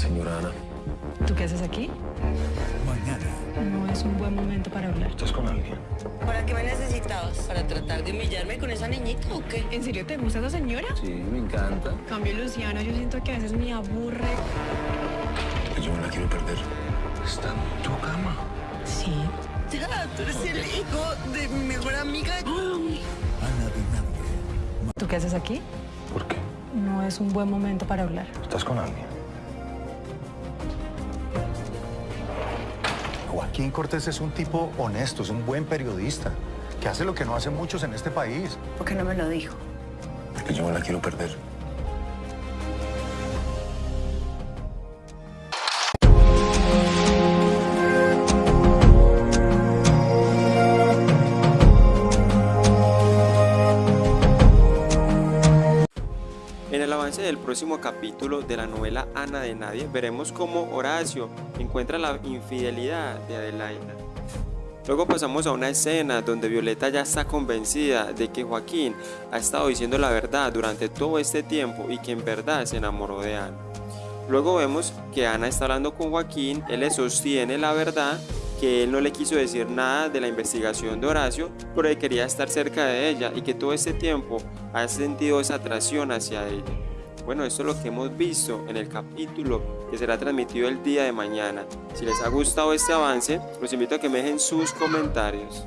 Señora Ana, ¿Tú qué haces aquí? Mañana. No es un buen momento para hablar. ¿estás con alguien? ¿Para qué me necesitabas? ¿Para tratar de humillarme con esa niñita o qué? ¿En serio te gusta esa señora? Sí, me encanta. Cambio Luciano, yo siento que a veces me aburre. Yo no la quiero perder. Está en tu cama. Sí. Ya, tú eres el hijo de mi mejor amiga. Ana. ¿Tú qué haces aquí? ¿Por qué? No es un buen momento para hablar. ¿Estás con alguien? Joaquín Cortés es un tipo honesto, es un buen periodista, que hace lo que no hacen muchos en este país. ¿Por qué no me lo dijo? Porque yo no la quiero perder. El avance del próximo capítulo de la novela Ana de Nadie, veremos cómo Horacio encuentra la infidelidad de Adelaida. Luego pasamos a una escena donde Violeta ya está convencida de que Joaquín ha estado diciendo la verdad durante todo este tiempo y que en verdad se enamoró de Ana. Luego vemos que Ana está hablando con Joaquín, él le sostiene la verdad, que él no le quiso decir nada de la investigación de Horacio, pero que quería estar cerca de ella y que todo este tiempo ha sentido esa atracción hacia ella. Bueno, esto es lo que hemos visto en el capítulo que será transmitido el día de mañana. Si les ha gustado este avance, los invito a que me dejen sus comentarios.